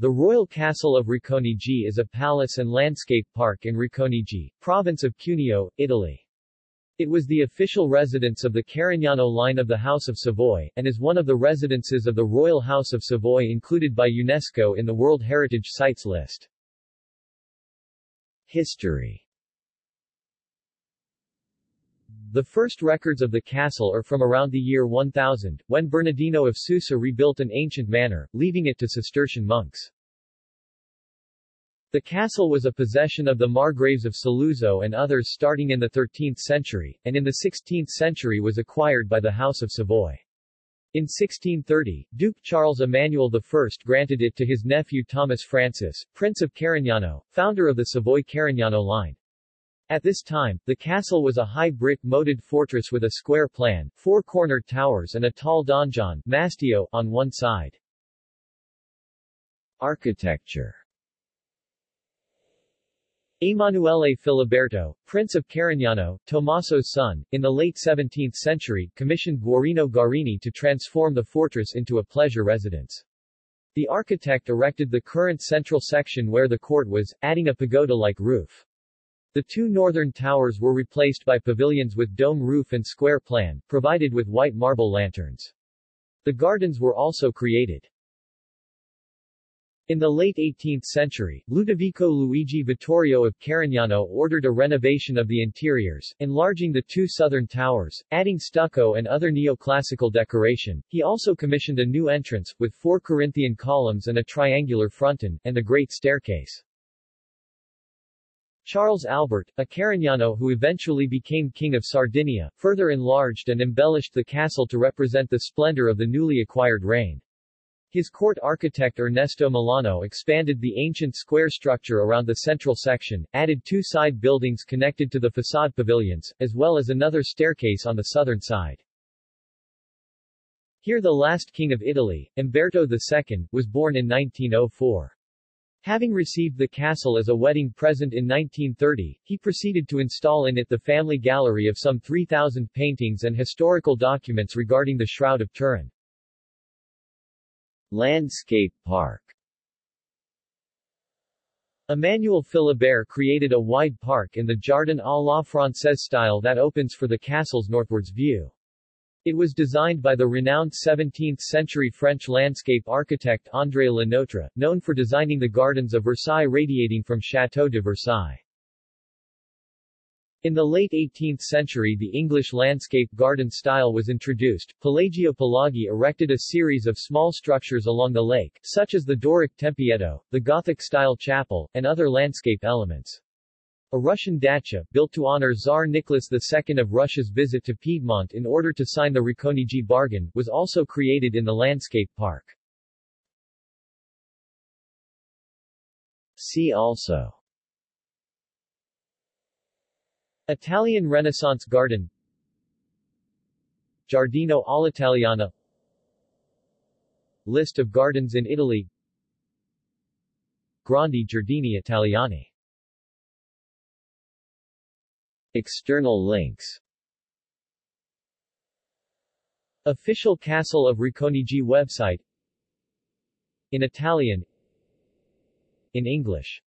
The Royal Castle of Racconigi is a palace and landscape park in Racconigi, province of Cuneo, Italy. It was the official residence of the Carignano line of the House of Savoy, and is one of the residences of the Royal House of Savoy included by UNESCO in the World Heritage Sites list. History The first records of the castle are from around the year 1000, when Bernardino of Susa rebuilt an ancient manor, leaving it to Cistercian monks. The castle was a possession of the Margraves of Saluzzo and others starting in the 13th century, and in the 16th century was acquired by the House of Savoy. In 1630, Duke Charles Emmanuel I granted it to his nephew Thomas Francis, Prince of Carignano, founder of the Savoy-Carignano line. At this time, the castle was a high brick moated fortress with a square plan, four cornered towers and a tall donjon mastio, on one side. Architecture Emanuele Filiberto, Prince of Carignano, Tommaso's son, in the late 17th century, commissioned Guarino Guarini to transform the fortress into a pleasure residence. The architect erected the current central section where the court was, adding a pagoda-like roof. The two northern towers were replaced by pavilions with dome roof and square plan, provided with white marble lanterns. The gardens were also created. In the late 18th century, Ludovico Luigi Vittorio of Carignano ordered a renovation of the interiors, enlarging the two southern towers, adding stucco and other neoclassical decoration. He also commissioned a new entrance, with four Corinthian columns and a triangular fronton, and the great staircase. Charles Albert, a Carignano who eventually became King of Sardinia, further enlarged and embellished the castle to represent the splendor of the newly acquired reign. His court architect Ernesto Melano expanded the ancient square structure around the central section, added two side buildings connected to the facade pavilions, as well as another staircase on the southern side. Here the last king of Italy, Umberto II, was born in 1904. Having received the castle as a wedding present in 1930, he proceeded to install in it the family gallery of some 3,000 paintings and historical documents regarding the Shroud of Turin. Landscape Park Emmanuel Philibert created a wide park in the Jardin à la Française style that opens for the castle's northwards view. It was designed by the renowned 17th-century French landscape architect André Le Nôtre, known for designing the gardens of Versailles radiating from Château de Versailles. In the late 18th century the English landscape garden style was introduced. Pelagio Pelagi erected a series of small structures along the lake, such as the Doric Tempietto, the Gothic-style chapel, and other landscape elements. A Russian dacha, built to honor Tsar Nicholas II of Russia's visit to Piedmont in order to sign the Racconigi bargain, was also created in the landscape park. See also. Italian Renaissance Garden. Giardino all'Italiana. List of gardens in Italy. Grandi Giardini Italiani External links. Official Castle of Racconigi website. In Italian. In English